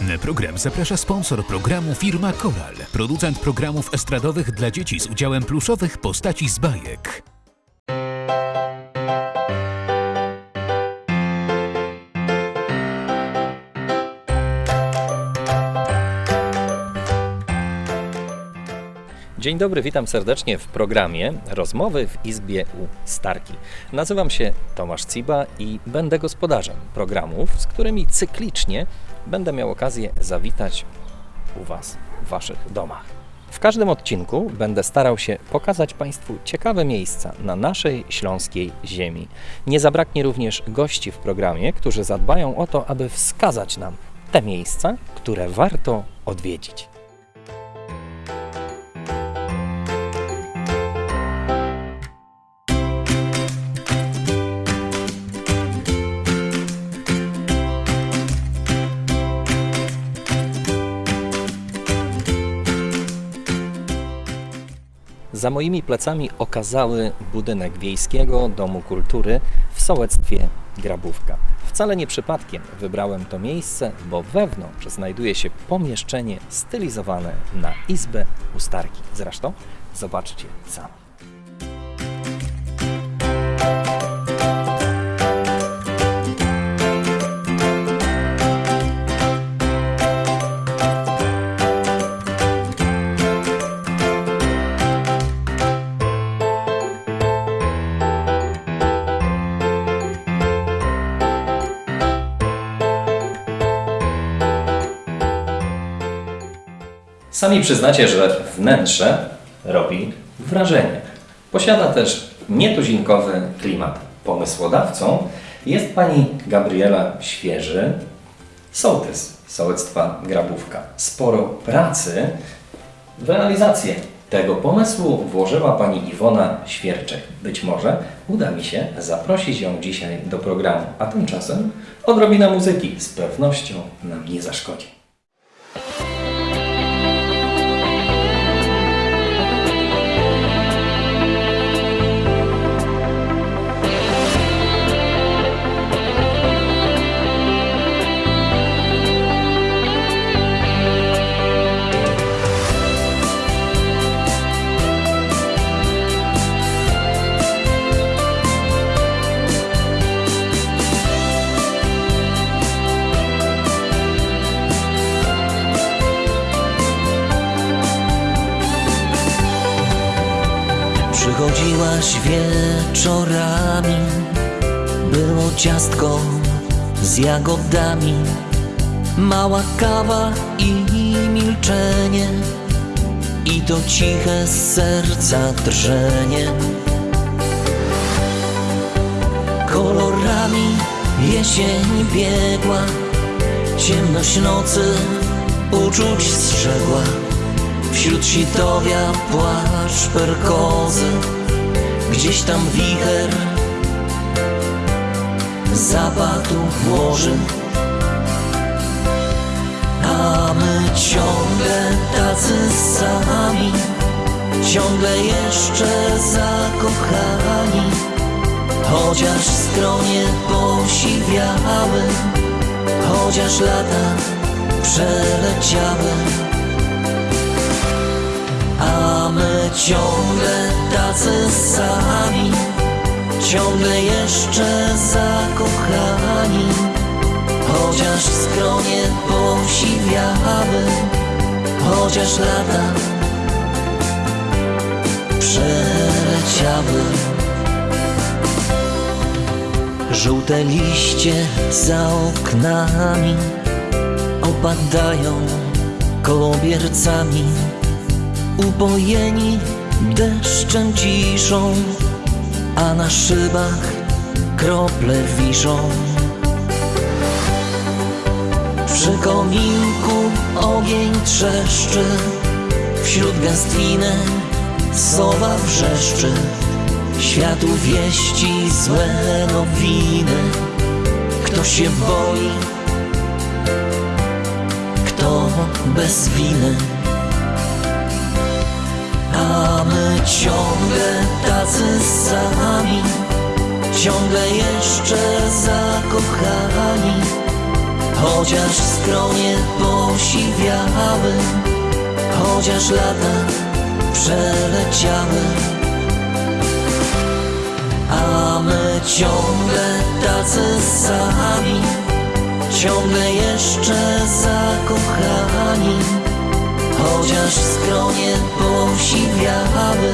Na program zaprasza sponsor programu firma Koral, producent programów estradowych dla dzieci z udziałem pluszowych postaci z bajek. Dzień dobry, witam serdecznie w programie Rozmowy w Izbie u Starki. Nazywam się Tomasz Ciba i będę gospodarzem programów, z którymi cyklicznie będę miał okazję zawitać u Was w Waszych domach. W każdym odcinku będę starał się pokazać Państwu ciekawe miejsca na naszej śląskiej ziemi. Nie zabraknie również gości w programie, którzy zadbają o to, aby wskazać nam te miejsca, które warto odwiedzić. Za moimi plecami okazały budynek Wiejskiego Domu Kultury w sołectwie Grabówka. Wcale nie przypadkiem wybrałem to miejsce, bo wewnątrz znajduje się pomieszczenie stylizowane na izbę ustarki. Zresztą zobaczcie sami. Sami przyznacie, że wnętrze robi wrażenie. Posiada też nietuzinkowy klimat. Pomysłodawcą jest pani Gabriela Świeży, sołtys sołectwa Grabówka. Sporo pracy w realizację tego pomysłu włożyła pani Iwona Świerczek. Być może uda mi się zaprosić ją dzisiaj do programu, a tymczasem odrobina muzyki z pewnością nam nie zaszkodzi. Wieczorami, było ciastko z jagodami, mała kawa i milczenie, i to ciche serca drżenie. Kolorami jesień biegła, ciemność nocy uczuć strzegła. Wśród sitowia płaszcz perkozy Gdzieś tam wicher. Zapadł włoży A my ciągle tacy sami Ciągle jeszcze zakochani Chociaż skronie posiwiały Chociaż lata przeleciały. A ciągle tacy sami, ciągle jeszcze zakochani, chociaż skronie posiwiały, chociaż lata przeleciały. Żółte liście za oknami opadają kołobiercami upojeni deszczem ciszą, a na szybach krople wiszą. Przy kominku ogień trzeszczy, wśród gęstwiny sowa wrzeszczy. Światu wieści złe nowiny, kto się boi, kto bez winy. Ciągle tacy sami Ciągle jeszcze zakochani. Chociaż skronie posiwiały Chociaż lata przeleciały. A my ciągle tacy sami Ciągle jeszcze zakochani Chociaż skronie posiwiały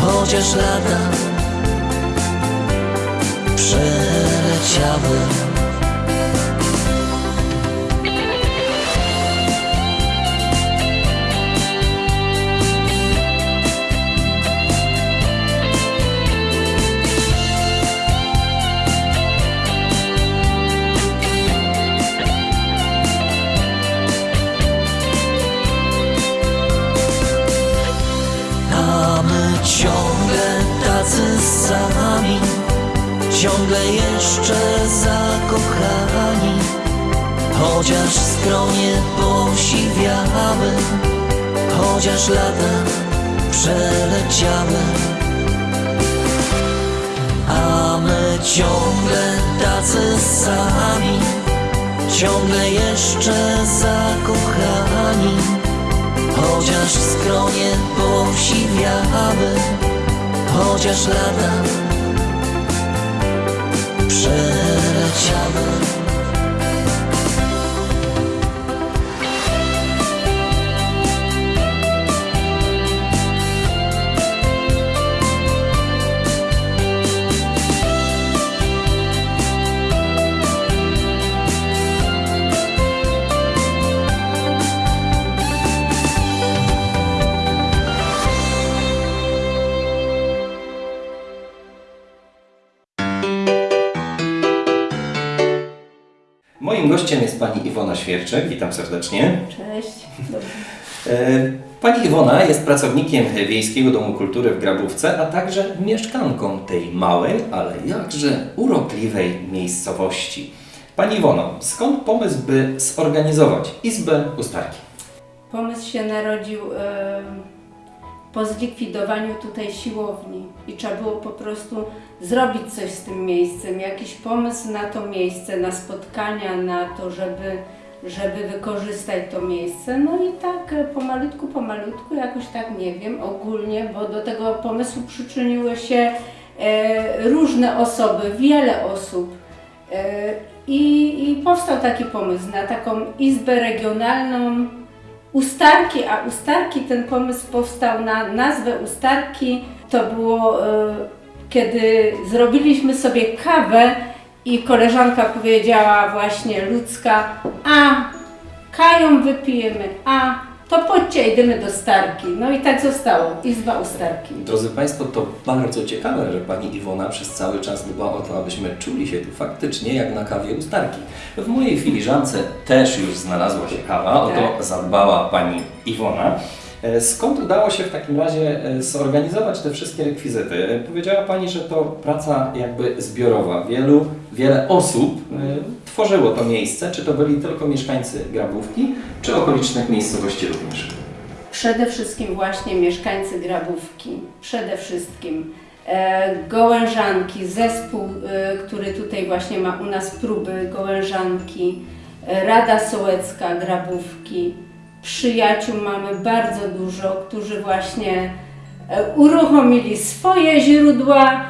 Chociaż lata przeleciały Ciągle jeszcze zakochani. Chociaż skronie posiwiały Chociaż lata przeleciały. A my ciągle tacy sami Ciągle jeszcze zakochani. Chociaż skronie posiwiały Chociaż lata przeleciały Iwona Świerczek. Witam serdecznie. Cześć. E, Pani Iwona jest pracownikiem Wiejskiego Domu Kultury w Grabówce, a także mieszkanką tej małej, ale jakże urokliwej miejscowości. Pani Iwono, skąd pomysł, by zorganizować Izbę Ustarki? Pomysł się narodził po zlikwidowaniu tutaj siłowni i trzeba było po prostu zrobić coś z tym miejscem, jakiś pomysł na to miejsce, na spotkania, na to, żeby, żeby wykorzystać to miejsce. No i tak e, pomalutku, pomalutku, jakoś tak nie wiem, ogólnie, bo do tego pomysłu przyczyniły się e, różne osoby, wiele osób. E, I, I powstał taki pomysł na taką izbę regionalną Ustarki, a Ustarki ten pomysł powstał na nazwę Ustarki. To było e, kiedy zrobiliśmy sobie kawę i koleżanka powiedziała właśnie ludzka, a kają wypijemy, a to chodźcie, idziemy do Starki. No i tak zostało, Izba Ustarki. Drodzy Państwo, to bardzo ciekawe, że Pani Iwona przez cały czas dba o to, abyśmy czuli się tu faktycznie jak na kawie Ustarki. W mojej filiżance też już znalazła się kawa, o to Tak. zadbała Pani Iwona. E, Skąd udało się w takim razie e, zorganizować te wszystkie rekwizyty? E, Powiedziała Pani, że to praca jakby zbiorowa. Wielu, wiele osób tworzyło to miejsce. Czy to byli tylko mieszkańcy Grabówki, czy okolicznych miejscowości również? Przede wszystkim właśnie mieszkańcy Grabówki, przede wszystkim e, Gołężanki, zespół, e, który tutaj właśnie ma u nas próby Gołężanki, e, Rada Sołecka Grabówki, przyjaciół mamy bardzo dużo, którzy właśnie uruchomili swoje źródła,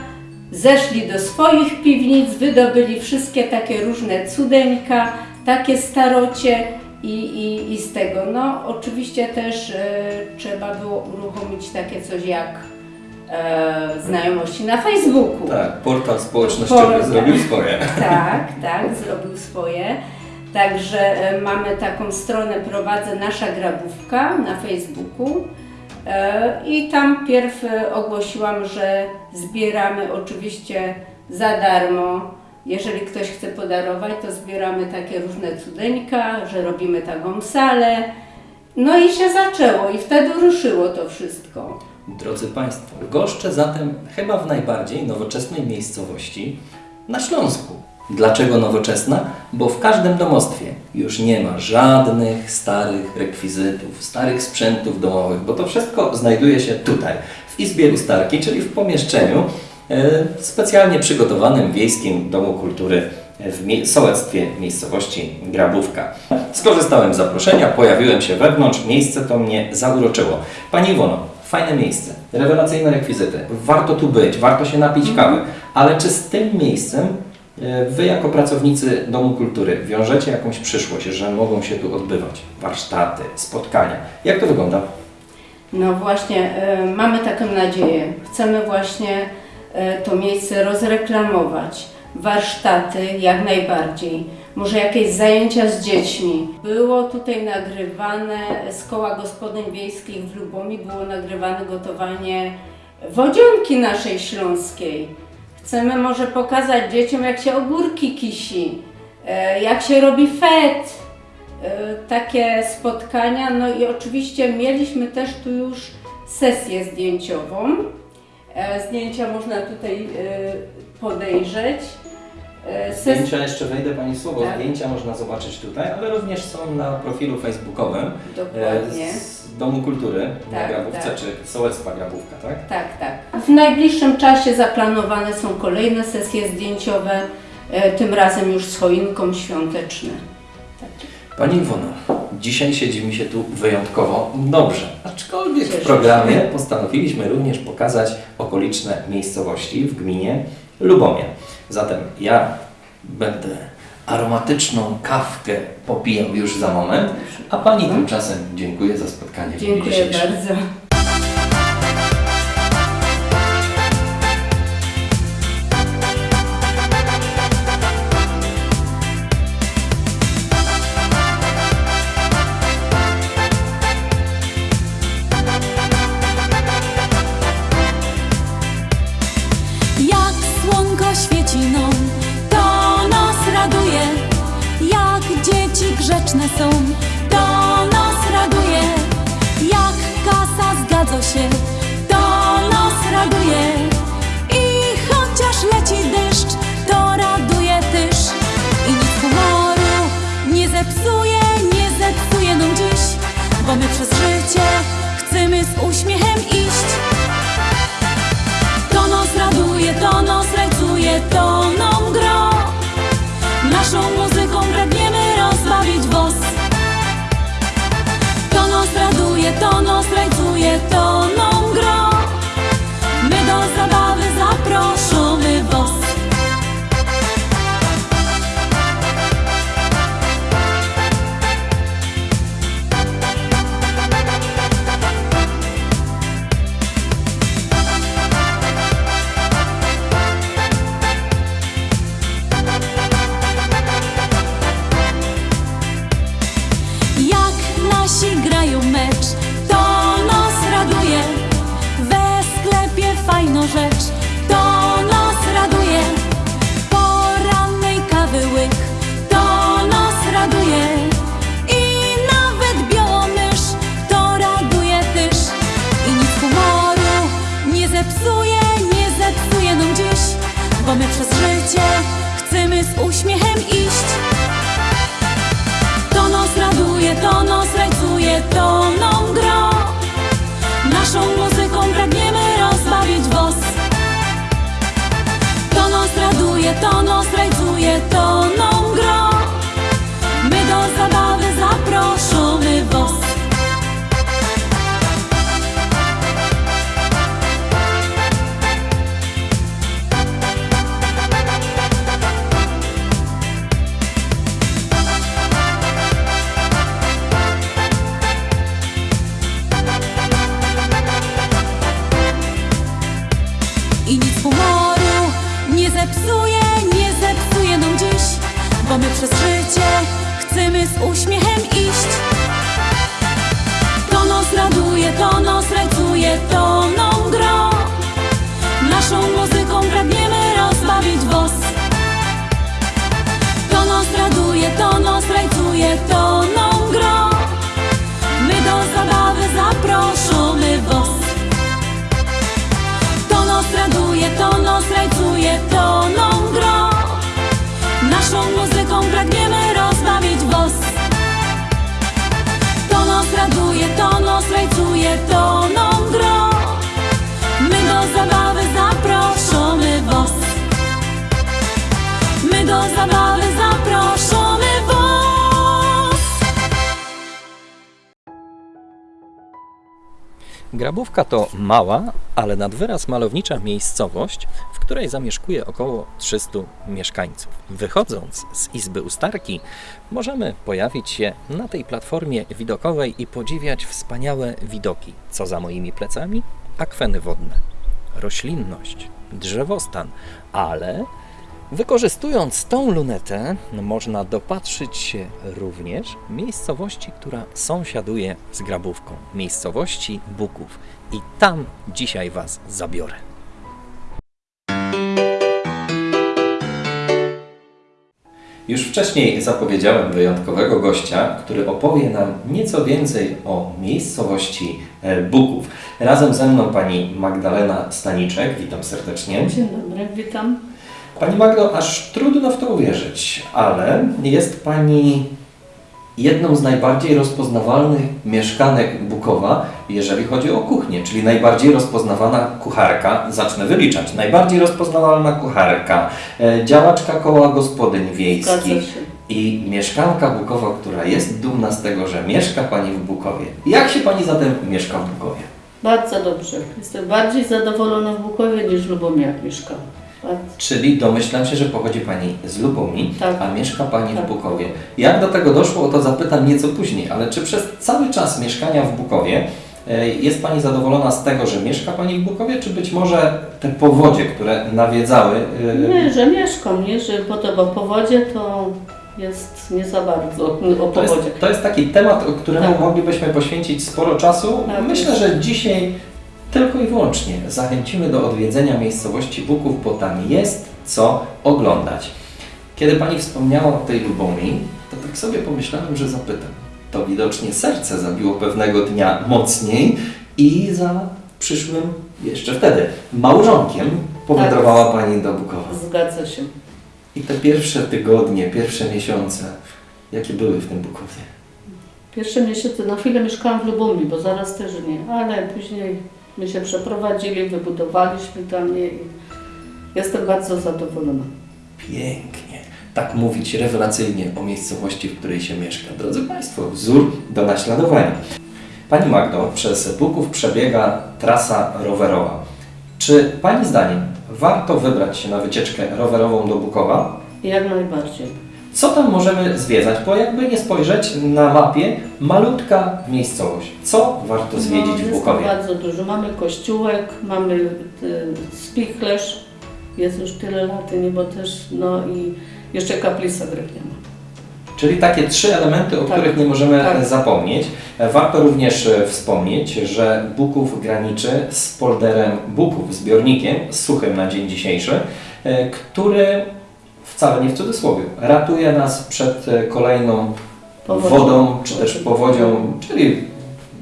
zeszli do swoich piwnic, wydobyli wszystkie takie różne cudeńka, takie starocie i, i, i z tego. No oczywiście też e, trzeba było uruchomić takie coś jak e, znajomości na Facebooku. Tak, portal społecznościowy Portal. zrobił swoje. Tak, tak, zrobił swoje. Także e, mamy taką stronę, prowadzę Nasza Grabówka na Facebooku. E, I tam pierw ogłosiłam, że zbieramy oczywiście za darmo. Jeżeli ktoś chce podarować, to zbieramy takie różne cudeńka, że robimy taką salę. No i się zaczęło i wtedy ruszyło to wszystko. Drodzy Państwo, goszczę zatem chyba w najbardziej nowoczesnej miejscowości na Śląsku. Dlaczego nowoczesna? Bo w każdym domostwie już nie ma żadnych starych rekwizytów, starych sprzętów domowych, bo to wszystko znajduje się tutaj, w Izbie Ustarki, czyli w pomieszczeniu e, specjalnie przygotowanym w Wiejskim Domu Kultury w mie- sołectwie miejscowości Grabówka. Skorzystałem z zaproszenia, pojawiłem się wewnątrz, miejsce to mnie zauroczyło. Pani Iwono, fajne miejsce, rewelacyjne rekwizyty, warto tu być, warto się napić kawy, ale czy z tym miejscem Wy jako pracownicy Domu Kultury wiążecie jakąś przyszłość, że mogą się tu odbywać warsztaty, spotkania? Jak to wygląda? No właśnie, e, mamy taką nadzieję. Chcemy właśnie e, to miejsce rozreklamować. Warsztaty jak najbardziej. Może jakieś zajęcia z dziećmi. Było tutaj nagrywane z koła gospodyń wiejskich w Lubomi, było nagrywane gotowanie wodzionki naszej śląskiej. Chcemy może pokazać dzieciom, jak się ogórki kisi, e, jak się robi fet, e, takie spotkania. No i oczywiście mieliśmy też tu już sesję zdjęciową. E, Zdjęcia można tutaj podejrzeć. E, Zdjęcia, jeszcze wejdę Pani słowo, Tak. zdjęcia można zobaczyć tutaj, ale również są na profilu facebookowym Dokładnie. e, z Domu Kultury na Tak, Grabówce, tak. czy Sołectwa Grabówka, tak? Tak, tak. W najbliższym czasie zaplanowane są kolejne sesje zdjęciowe, e, tym razem już z choinką świąteczne. Tak. Pani Iwono, dzisiaj siedzi mi się tu wyjątkowo dobrze, aczkolwiek w programie postanowiliśmy również pokazać okoliczne miejscowości w gminie Lubomie. Zatem ja będę aromatyczną kawkę popijał już za moment, a Pani tymczasem dziękuję za spotkanie Dziękuję bardzo. Zepsuje, nie zepsuje nam dziś, bo my przez życie chcemy z uśmiechem iść. Grabówka to mała, ale nad wyraz malownicza miejscowość, w której zamieszkuje około 300 mieszkańców. Wychodząc z Izby Ustarki, możemy pojawić się na tej platformie widokowej i podziwiać wspaniałe widoki. Co za moimi plecami? Akweny wodne, roślinność, drzewostan, ale Wykorzystując tą lunetę, można dopatrzyć się również miejscowości, która sąsiaduje z Grabówką, miejscowości Buków. I tam dzisiaj Was zabiorę. Już wcześniej zapowiedziałem wyjątkowego gościa, który opowie nam nieco więcej o miejscowości e, Buków. Razem ze mną pani Magdalena Staniczek, witam serdecznie. Dzień dobry, witam. Pani Magdo, aż trudno w to uwierzyć, ale jest Pani jedną z najbardziej rozpoznawalnych mieszkanek Bukowa, jeżeli chodzi o kuchnię, czyli najbardziej rozpoznawana kucharka, zacznę wyliczać, najbardziej rozpoznawalna kucharka, e, działaczka koła gospodyń wiejskich i mieszkanka Bukowa, która jest dumna z tego, że mieszka Pani w Bukowie. Jak się Pani zatem mieszka w Bukowie? Bardzo dobrze. Jestem bardziej zadowolona w Bukowie niż w Lubomiach mieszkam. Bardzo. Czyli domyślam się, że pochodzi Pani z Lubomii, Tak. a mieszka Pani w Tak. Bukowie. Jak do tego doszło, o to zapytam nieco później, ale czy przez cały czas mieszkania w Bukowie e, jest Pani zadowolona z tego, że mieszka Pani w Bukowie, czy być może te powodzie, które nawiedzały... e, Nie, że mieszkam, nie, że potem o powodzie to jest nie za bardzo o To powodzie. jest, to jest taki temat, któremu Tak. moglibyśmy poświęcić sporo czasu. Tak Myślę, że dzisiaj tylko i wyłącznie zachęcimy do odwiedzenia miejscowości Buków, bo tam jest co oglądać. Kiedy Pani wspomniała o tej Lubomii, to tak sobie pomyślałem, że zapytam. To widocznie serce zabiło pewnego dnia mocniej i za przyszłym, jeszcze wtedy, małżonkiem powędrowała Pani do Bukowa. Zgadza się. I te pierwsze tygodnie, pierwsze miesiące, jakie były w tym Bukowie? Pierwsze miesiące na chwilę mieszkałam w Lubomii, bo zaraz też nie, ale później my się przeprowadzili, wybudowaliśmy tam i jestem bardzo zadowolona. Pięknie. Tak mówić rewelacyjnie o miejscowości, w której się mieszka. Drodzy Państwo, wzór do naśladowania. Pani Magdo, przez Buków przebiega trasa rowerowa. Czy Pani zdaniem warto wybrać się na wycieczkę rowerową do Bukowa? Jak najbardziej. Co tam możemy zwiedzać? Bo jakby nie spojrzeć na mapie, malutka miejscowość. Co warto zwiedzić no, w jest Bukowie? bardzo dużo. Mamy kościółek, mamy y, spichlerz, jest już tyle lat, nie, bo też, no i jeszcze kaplica drewniana. Czyli takie trzy elementy, o Tak. których nie możemy Tak. zapomnieć. Warto również e, wspomnieć, że Buków graniczy z polderem Buków, zbiornikiem suchym na dzień dzisiejszy, e, który wcale nie w cudzysłowie ratuje nas przed e, kolejną Powodzią. wodą czy też powodzią, czyli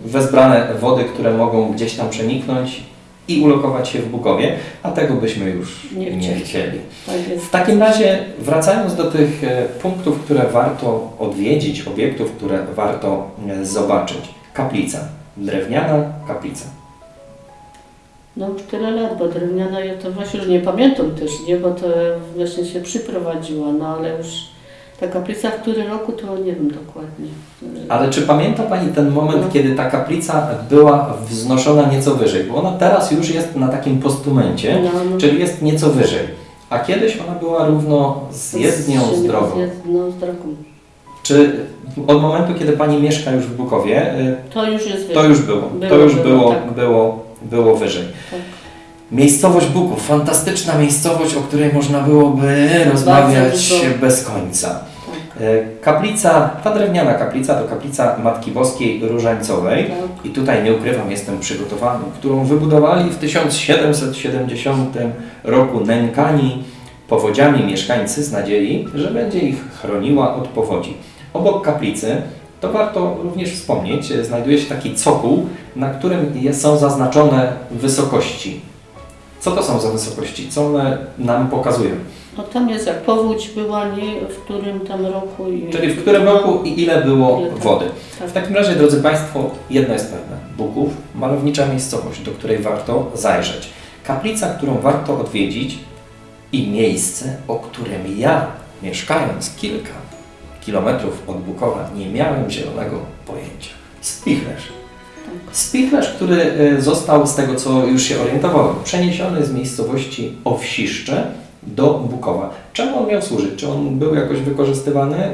wezbrane wody, które mogą gdzieś tam przeniknąć i ulokować się w Bukowie, a tego byśmy już Nie nie chcieli. Tak. W takim razie, wracając do tych e, punktów, które warto odwiedzić, obiektów, które warto e, zobaczyć. Kaplica. Drewniana kaplica. No już tyle lat, bo drewniana ja to właśnie już nie pamiętam też, nie, bo to właśnie się przyprowadziła, no ale już ta kaplica w którym roku to nie wiem dokładnie. Ale czy pamięta Pani ten moment, No. kiedy ta kaplica była wznoszona nieco wyżej? Bo ona teraz już jest na takim postumencie, No, no. czyli jest nieco wyżej. A kiedyś ona była równo z jezdnią, z drogą. Z jezdnią, z drogą. Czy od momentu, kiedy Pani mieszka już w Bukowie, y, To już jest To już było, to Było, już było, było, tak. było, było wyżej. Tak. Miejscowość Buków, fantastyczna miejscowość, o której można byłoby rozmawiać bez końca. Tak. E, Kaplica, ta drewniana kaplica to kaplica Matki Boskiej Różańcowej Tak. i tutaj nie ukrywam, jestem przygotowany, którą wybudowali w 1770 roku nękani powodziami mieszkańcy z nadziei, że będzie ich chroniła od powodzi. Obok kaplicy, to warto również wspomnieć, e, znajduje się taki cokół, na którym są zaznaczone wysokości. Co to są za wysokości? Co one nam pokazują? No tam jest jak powódź była, nie, w którym tam roku i... Czyli w którym roku i ile było Ile wody? Tak. W takim razie, drodzy Państwo, jedno jest pewne. Buków, malownicza miejscowość, do której warto zajrzeć. Kaplica, którą warto odwiedzić i miejsce, o którym ja, mieszkając kilka kilometrów od Bukowa, nie miałem zielonego pojęcia. Spichlerz. Spichlerz, który y, został, z tego co już się orientowałem, przeniesiony z miejscowości Owsiszcze do Bukowa. Czemu on miał służyć? Czy on był jakoś wykorzystywany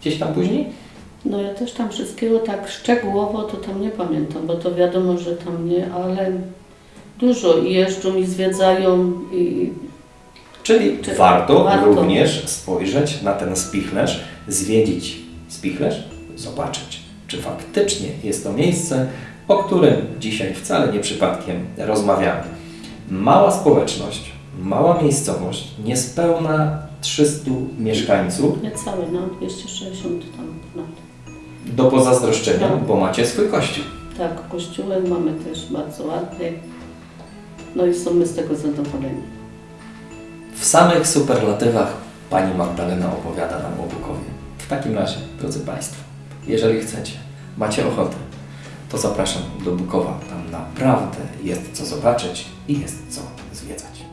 gdzieś tam później? No ja też tam wszystkiego tak szczegółowo to tam nie pamiętam, bo to wiadomo, że tam nie, ale dużo i jeżdżą i zwiedzają i Czyli Czy- warto, warto. również spojrzeć na ten spichlerz, zwiedzić spichlerz, zobaczyć, czy faktycznie jest to miejsce, o którym dzisiaj wcale nie przypadkiem rozmawiamy. Mała społeczność, mała miejscowość, niespełna 300 mieszkańców, niecałe, no 260 tam ponad. do pozazdroszczenia, Tak. bo macie swój kościół. Tak, kościółek mamy też bardzo ładny. No i są my z tego zadowoleni. W samych superlatywach Pani Magdalena opowiada nam o Bukowie. W takim razie, drodzy Państwo, jeżeli chcecie, macie ochotę, to zapraszam do Bukowa. Tam naprawdę jest co zobaczyć i jest co zwiedzać.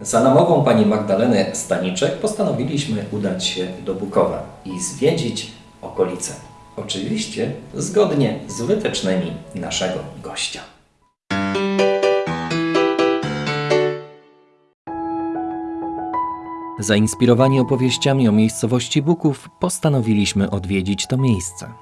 Za namową Pani Magdaleny Staniczek postanowiliśmy udać się do Bukowa i zwiedzić okolice. Oczywiście zgodnie z wytycznymi naszego gościa. Zainspirowani opowieściami o miejscowości Buków, postanowiliśmy odwiedzić to miejsce.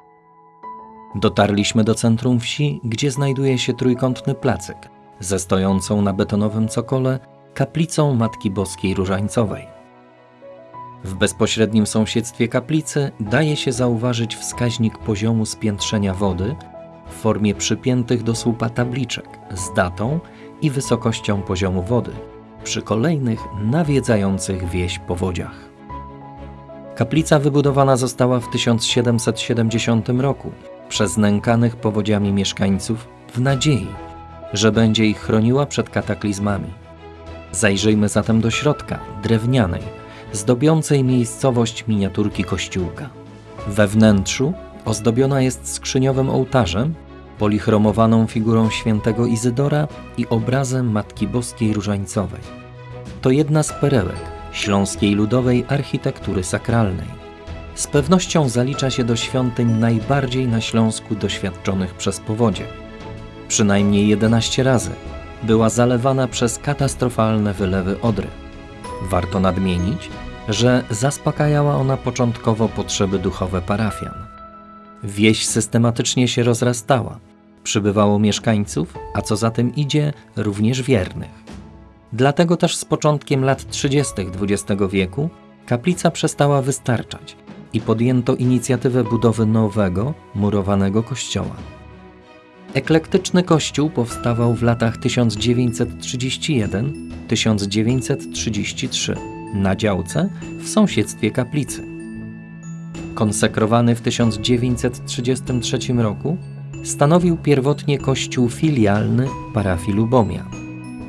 Dotarliśmy do centrum wsi, gdzie znajduje się trójkątny placyk ze stojącą na betonowym cokole kaplicą Matki Boskiej Różańcowej. W bezpośrednim sąsiedztwie kaplicy daje się zauważyć wskaźnik poziomu spiętrzenia wody w formie przypiętych do słupa tabliczek z datą i wysokością poziomu wody przy kolejnych nawiedzających wieś powodziach. Kaplica wybudowana została w 1770 roku przez nękanych powodziami mieszkańców w nadziei, że będzie ich chroniła przed kataklizmami. Zajrzyjmy zatem do środka, drewnianej, zdobiącej miejscowość miniaturki kościółka. We wnętrzu ozdobiona jest skrzyniowym ołtarzem, polichromowaną figurą świętego Izydora i obrazem Matki Boskiej Różańcowej. To jedna z perełek śląskiej ludowej architektury sakralnej. Z pewnością zalicza się do świątyń najbardziej na Śląsku doświadczonych przez powodzie. Przynajmniej 11 razy była zalewana przez katastrofalne wylewy Odry. Warto nadmienić, że zaspokajała ona początkowo potrzeby duchowe parafian. Wieś systematycznie się rozrastała, przybywało mieszkańców, a co za tym idzie, również wiernych. Dlatego też z początkiem lat 30. XX wieku kaplica przestała wystarczać i podjęto inicjatywę budowy nowego, murowanego kościoła. Eklektyczny kościół powstawał w latach 1931-1933 na działce w sąsiedztwie kaplicy. Konsekrowany w 1933 roku, stanowił pierwotnie kościół filialny parafii Lubomia,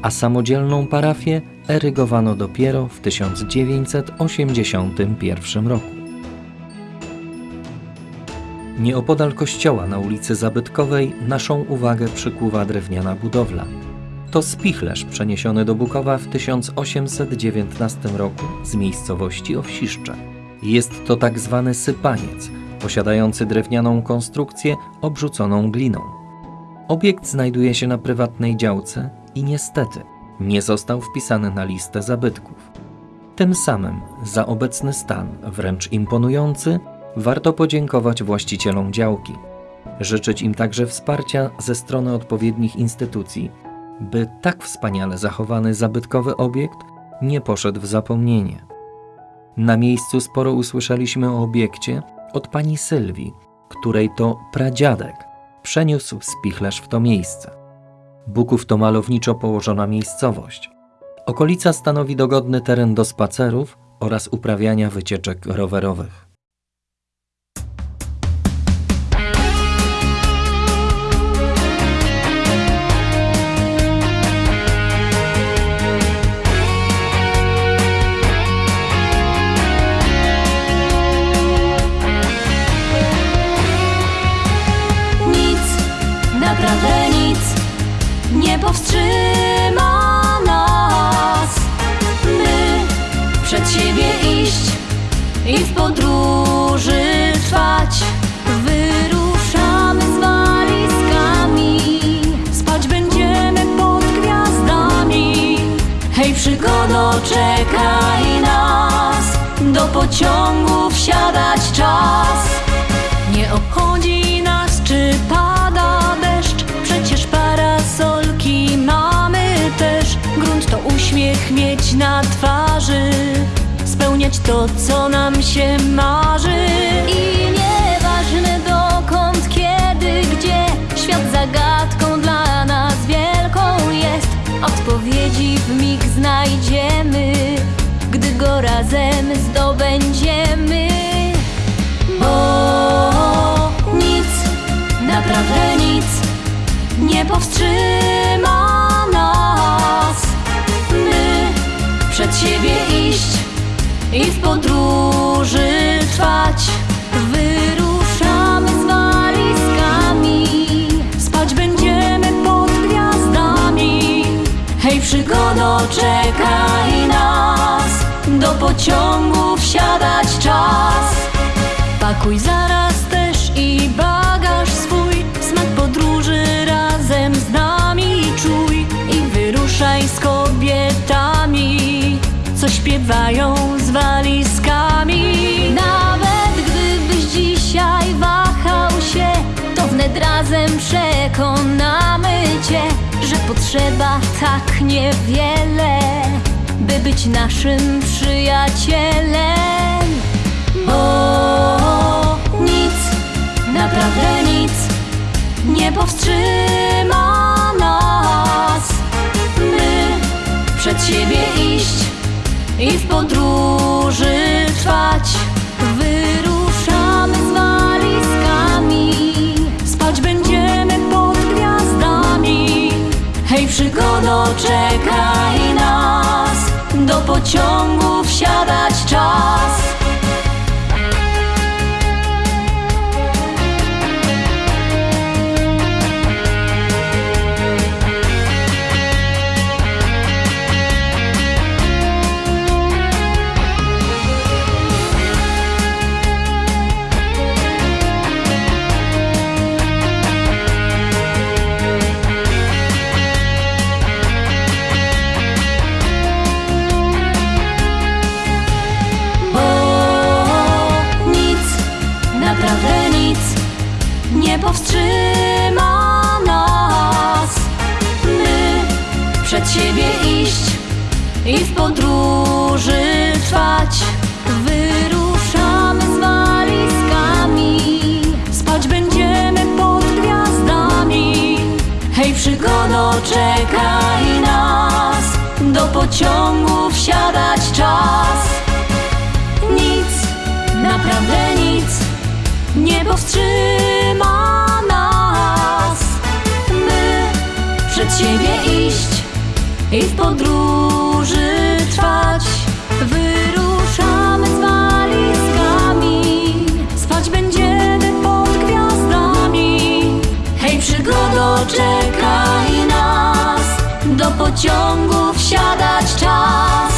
a samodzielną parafię erygowano dopiero w 1981 roku. Nieopodal kościoła na ulicy Zabytkowej naszą uwagę przykuwa drewniana budowla. To spichlerz przeniesiony do Bukowa w 1819 roku z miejscowości Owsiszcze. Jest to tak zwany sypaniec, posiadający drewnianą konstrukcję obrzuconą gliną. Obiekt znajduje się na prywatnej działce i niestety nie został wpisany na listę zabytków. Tym samym za obecny stan, wręcz imponujący, warto podziękować właścicielom działki. Życzyć im także wsparcia ze strony odpowiednich instytucji, by tak wspaniale zachowany zabytkowy obiekt nie poszedł w zapomnienie. Na miejscu sporo usłyszeliśmy o obiekcie od pani Sylwii, której to pradziadek przeniósł spichlerz w to miejsce. Buków to malowniczo położona miejscowość. Okolica stanowi dogodny teren do spacerów oraz uprawiania wycieczek rowerowych. Pociągu wsiadać czas. Nie obchodzi nas, czy pada deszcz, przecież parasolki mamy też. Grunt to uśmiech mieć na twarzy, spełniać to, co nam się marzy. I nieważne dokąd, kiedy, gdzie, świat zagadką dla nas wielką jest. Odpowiedzi w mig znajdziemy, go razem zdobędziemy. Bo nic, naprawdę nic nie powstrzyma nas. My przed siebie iść i w podróży trwać. Wyruszamy z walizkami, spać będziemy pod gwiazdami. Hej, przygodo, czekaj nas, do pociągu wsiadać czas. Pakuj zaraz też i bagaż swój Smak podróży razem z nami czuj I wyruszaj z kobietami Co śpiewają z walizkami Nawet gdybyś dzisiaj wahał się To wnet razem przekonamy cię Że potrzeba tak niewiele By być naszym przyjacielem bo nic, naprawdę nic nie powstrzyma nas. My przed siebie iść i w podróży trwać. Wyruszamy z walizkami, spać będziemy pod gwiazdami. Hej, przygodo, czekaj do do pociągu wsiadać czas. Nic, naprawdę nic nie powstrzyma nas. My przed siebie iść i w podróży trwać. Wyruszamy z walizkami, spać będziemy pod gwiazdami. Hej, przygodo, czekaj do pociągu wsiadać czas.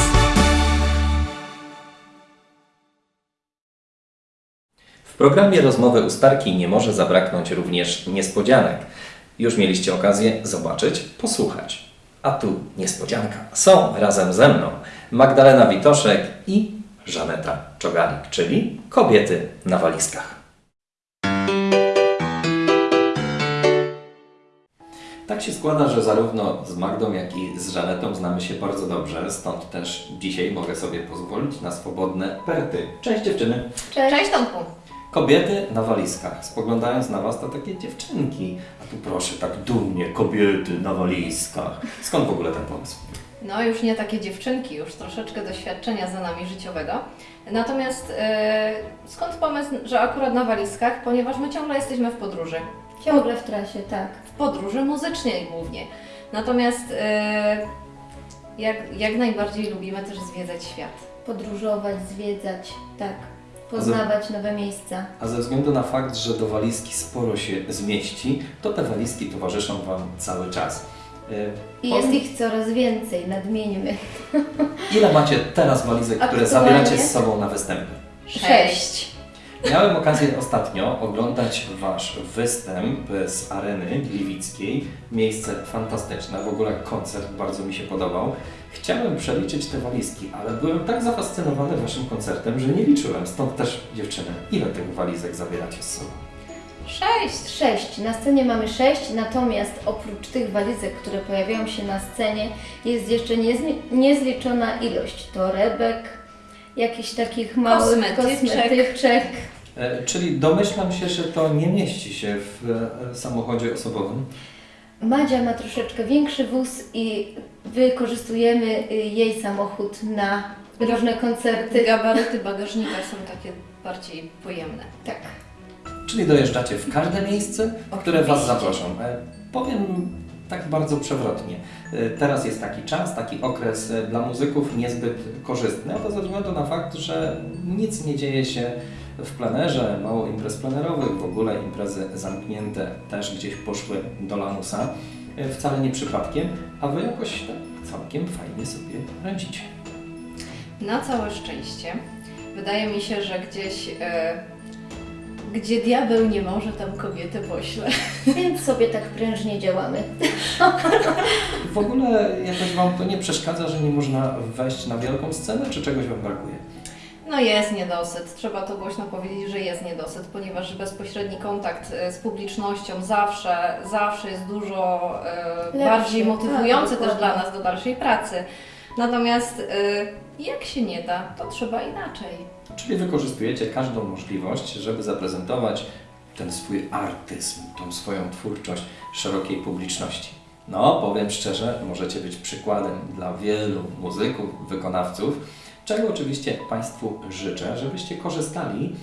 W programie Rozmowy Ustarki nie może zabraknąć również niespodzianek. Już mieliście okazję zobaczyć, posłuchać. A tu niespodzianka. Są razem ze mną Magdalena Witoszek i Żaneta Czogalik, czyli kobiety na walizkach. Tak się składa, że zarówno z Magdą, jak i z Żanetą znamy się bardzo dobrze, stąd też dzisiaj mogę sobie pozwolić na swobodne perty. Cześć dziewczyny! Cześć Tomku. Kobiety na walizkach. Spoglądając na Was, to takie dziewczynki. A tu proszę, tak dumnie, kobiety na walizkach. Skąd w ogóle ten pomysł? No już nie takie dziewczynki, już troszeczkę doświadczenia za nami życiowego. Natomiast e, skąd pomysł, że akurat na walizkach? Ponieważ my ciągle jesteśmy w podróży. Ciągle w trasie, tak. W podróży muzycznej głównie. Natomiast e, jak, jak najbardziej lubimy też zwiedzać świat. podróżować, zwiedzać, tak, poznawać nowe miejsca. A ze względu na fakt, że do walizki sporo się zmieści, to te walizki towarzyszą Wam cały czas. Y, I jest ich coraz więcej, nadmieńmy. Ile macie teraz walizek, które zabieracie z sobą na występy? Sześć. Miałem okazję ostatnio oglądać Wasz występ z areny gliwickiej. Miejsce fantastyczne, w ogóle koncert bardzo mi się podobał. Chciałem przeliczyć te walizki, ale byłem tak zafascynowany Waszym koncertem, że nie liczyłem. Stąd też dziewczyny, ile tych walizek zabieracie z sobą? Sześć! Sześć. Na scenie mamy sześć, natomiast oprócz tych walizek, które pojawiają się na scenie, jest jeszcze niezli- niezliczona ilość torebek, jakichś takich małych Kosmetyczek. kosmetyczek. E, czyli domyślam się, że to nie mieści się w e, samochodzie osobowym. Madzia ma troszeczkę większy wóz i wykorzystujemy y, jej samochód na różne koncerty. Gabaryty bagażnika są takie bardziej pojemne. Tak. Czyli dojeżdżacie w każde miejsce, w które Was zaproszą. E, Powiem tak bardzo przewrotnie. Teraz jest taki czas, taki okres dla muzyków niezbyt korzystny, a to ze względu na fakt, że nic nie dzieje się w plenerze, mało imprez plenerowych, w ogóle imprezy zamknięte też gdzieś poszły do lamusa. E, Wcale nie przypadkiem, a Wy jakoś tak całkiem fajnie sobie radzicie. Na całe szczęście. Wydaje mi się, że gdzieś, e, gdzie diabeł nie może, tam kobietę pośle. Więc sobie tak prężnie działamy. W ogóle jakoś Wam to nie przeszkadza, że nie można wejść na wielką scenę, czy czegoś Wam brakuje? No jest niedosyt, trzeba to głośno powiedzieć, że jest niedosyt, ponieważ bezpośredni kontakt e, z publicznością zawsze, zawsze jest dużo e, Lepszy, bardziej motywujący tak, też dla nas do dalszej pracy. Natomiast e, jak się nie da, to trzeba inaczej. Czyli wykorzystujecie każdą możliwość, żeby zaprezentować ten swój artyzm, tą swoją twórczość szerokiej publiczności. No, powiem szczerze, możecie być przykładem dla wielu muzyków, wykonawców, czego oczywiście Państwu życzę, żebyście korzystali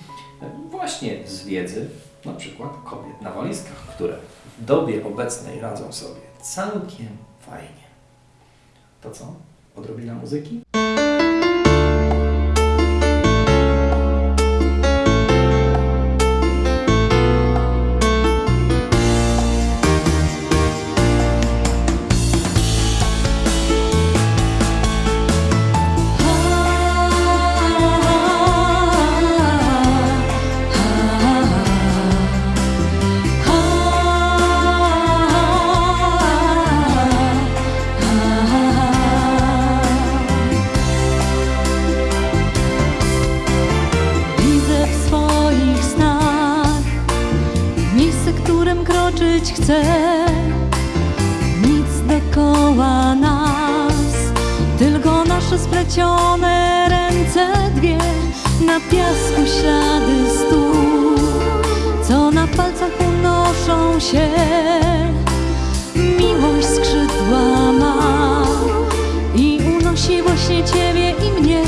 właśnie z wiedzy, na przykład kobiet na walizkach, które w dobie obecnej radzą sobie całkiem fajnie. To co? Odrobina muzyki? Unoszą się. Miłość skrzydła ma i unosi właśnie ciebie i mnie.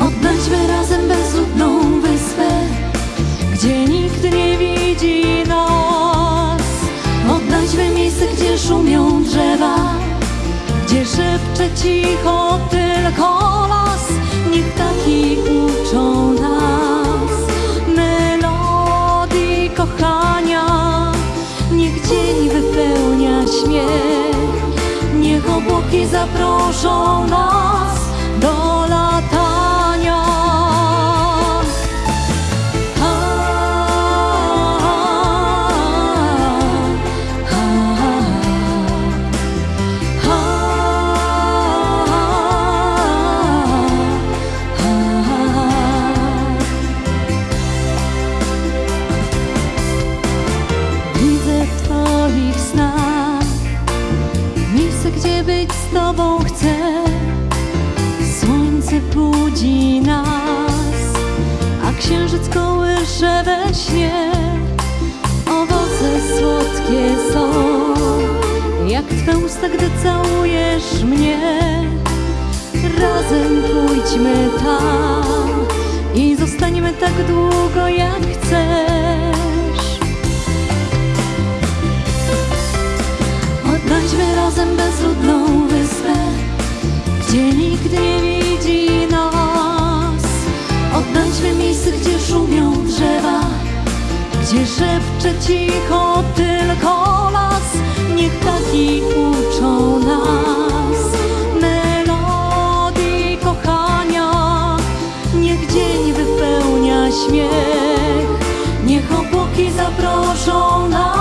Odnajdźmy razem bezludną wyspę, gdzie nikt nie widzi nas. Odnajdźmy miejsce, gdzie szumią drzewa, gdzie szepcze cicho tylko las. Niech taki uczą nas melodii kochania. Niech dzień wypełnia śmiech, niech obłoki zaproszą nas do kołysze we śnie. Owoce słodkie są, jak Twe usta, gdy całujesz mnie. Razem pójdźmy tam i zostaniemy tak długo, jak chcesz. Odnajdźmy razem bezludną wyspę, gdzie nikt nie widzi nas złe miejsce, gdzie szumią drzewa Gdzie szepcze cicho tylko las. Niech taki uczą nas Melodii kochania. Niech dzień wypełnia śmiech Niech obłoki zaproszą nas.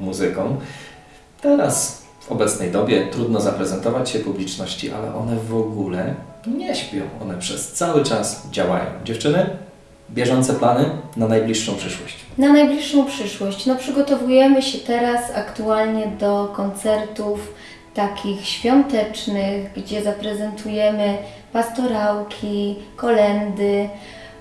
Muzyką. Teraz, w obecnej dobie, trudno zaprezentować się publiczności, ale one w ogóle nie śpią. One przez cały czas działają. Dziewczyny, bieżące plany na najbliższą przyszłość. Na najbliższą przyszłość, no przygotowujemy się teraz aktualnie do koncertów takich świątecznych, gdzie zaprezentujemy pastorałki, kolendy,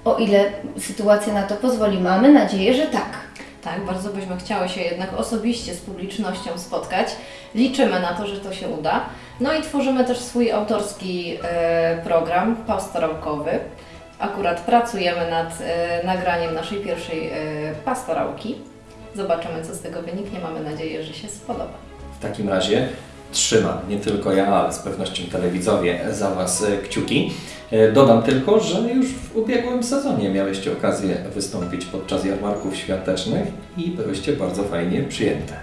o ile sytuacja na to pozwoli. Mamy nadzieję, że tak. Tak, bardzo byśmy chciały się jednak osobiście z publicznością spotkać. Liczymy na to, że to się uda. No i tworzymy też swój autorski e, program pastorałkowy. Akurat pracujemy nad e, nagraniem naszej pierwszej e, pastorałki. Zobaczymy, co z tego wyniknie. Mamy nadzieję, że się spodoba. W takim razie trzymam, nie tylko ja, ale z pewnością telewidzowie za Was kciuki. E, Dodam tylko, że już w ubiegłym sezonie miałyście okazję wystąpić podczas jarmarków świątecznych i byłyście bardzo fajnie przyjęte.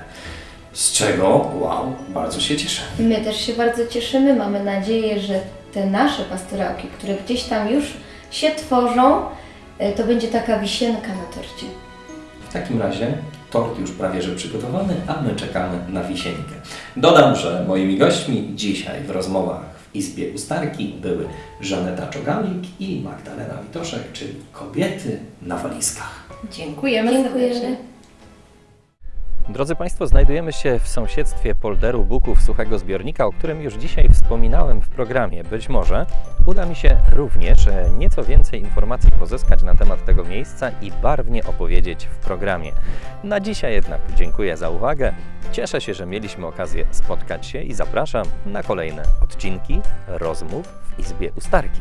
Z czego, wow, bardzo się cieszę. My też się bardzo cieszymy. Mamy nadzieję, że te nasze pastorałki, które gdzieś tam już się tworzą, e, to będzie taka wisienka na torcie. W takim razie tort już prawie że przygotowany, a my czekamy na wisienkę. Dodam, że moimi gośćmi dzisiaj w rozmowach Izbie Ustarki były Żaneta Czogalik i Magdalena Witoszek, czyli kobiety na walizkach. Dziękujemy, Dziękujemy. Drodzy Państwo, znajdujemy się w sąsiedztwie polderu Buków Suchego Zbiornika, o którym już dzisiaj wspominałem w programie. Być może uda mi się również e, nieco więcej informacji pozyskać na temat tego miejsca i barwnie opowiedzieć w programie. Na dzisiaj jednak dziękuję za uwagę. Cieszę się, że mieliśmy okazję spotkać się i zapraszam na kolejne odcinki rozmów w Izbie Ustarki.